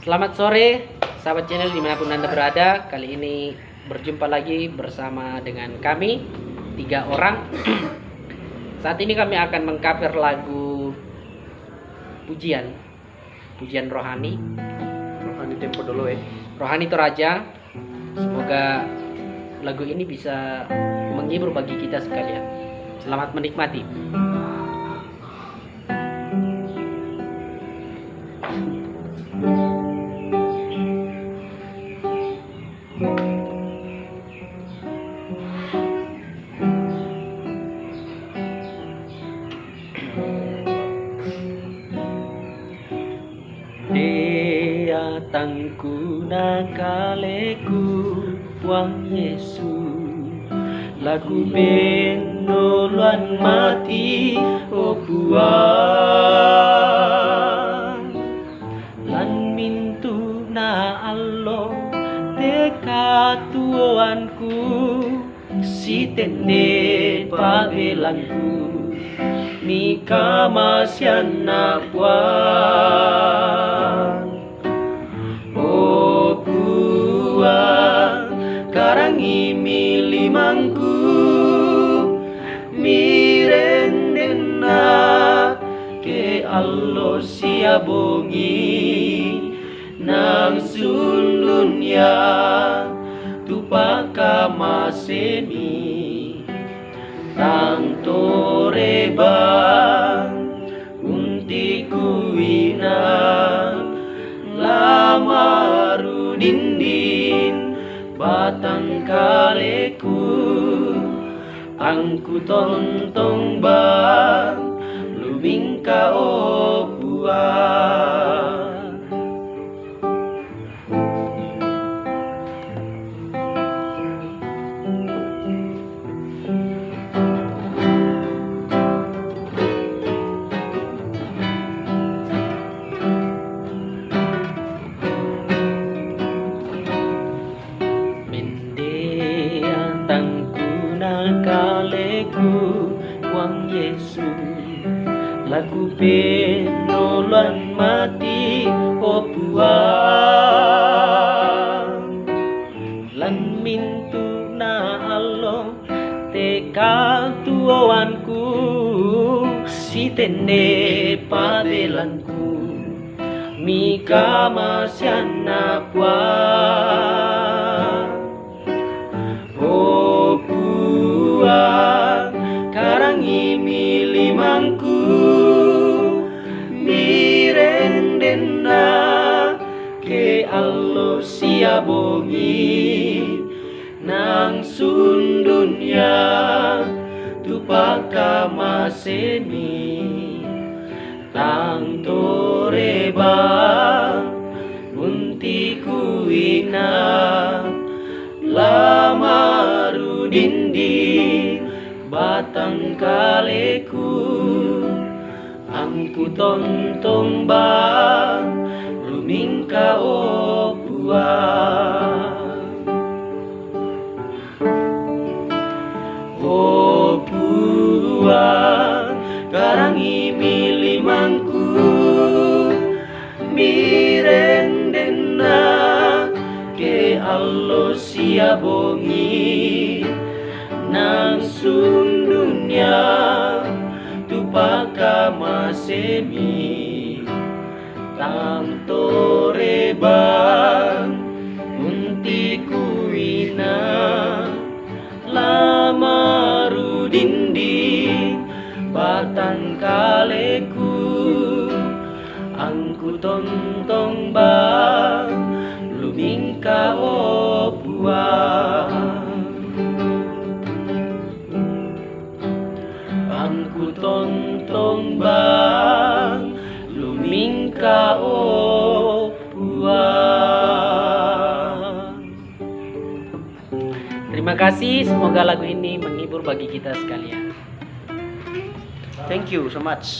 Selamat sore, sahabat channel di mana pun anda berada. Kali ini berjumpa lagi bersama dengan kami tiga orang. Saat ini kami akan mengcover lagu pujian, pujian rohani, Rohani tempo dulu ya. rohani Toraja. Semoga lagu ini bisa menghibur bagi kita sekalian. Selamat menikmati. dia tangku nakaleku wang yesu lagu benoluan mati oh buang lan mintu na allo teka tuanku Si tende pagelanku Mika masyan na buang O buang Karangi milimangku Mirendena Ke allo siabongi Nang sulunnya Tupaka masemi Tang torebang Unti kuina Lamaru dindin Batang kaleku Angku tontong bang Lumingka o Yesu. Lagu penolong mati O buang Lan mintu na alo Teka tuawanku Si tende padelanku. Mika masyana puang milimangku Mirendena Ke allo siabongi Nang sundunya Tupaka masemi Tang toreba Batang kaleku. Angku tontong bang Lumingka o buang O buang Karangi milimangku. Mirendena Ke allo siabongi Nang sundunya Tupaka masemi. Tang torebang Unti kuina. Lamaru dindi Batang kaleku. Angku tontong bang Angku tontong bang Lumingka o buang Terima kasih, semoga lagu ini menghibur bagi kita sekalian. Thank you so much.